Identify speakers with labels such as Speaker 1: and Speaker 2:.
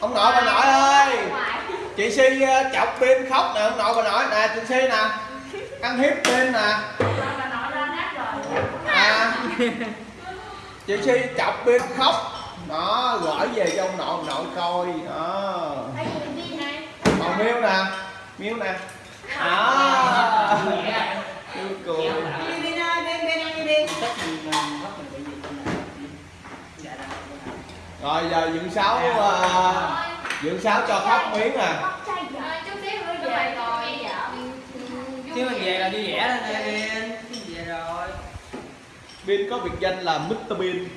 Speaker 1: ông nội bà nội ơi. Chị si ờ, chọc pin khóc nè ông nội bà nội. Nè chị si nè. Ăn hiếp pin nè. À. Chị si chọc pin khóc. Đó gửi về cho ông nội ông nội coi. Đó. Còn miêu nè. Miêu nè. Đó rồi giờ dựng sáu ờ, dựng sáu cho khóc miếng nè
Speaker 2: chứ mình về là vui vẻ lên về rồi.
Speaker 1: Pin có biệt danh là Mr Bean